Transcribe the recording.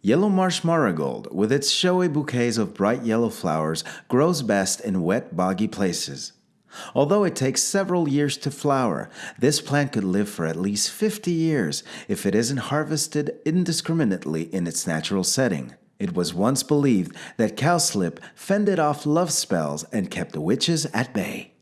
Yellow marsh marigold, with its showy bouquets of bright yellow flowers, grows best in wet, boggy places. Although it takes several years to flower, this plant could live for at least 50 years if it isn't harvested indiscriminately in its natural setting. It was once believed that cowslip fended off love spells and kept witches at bay.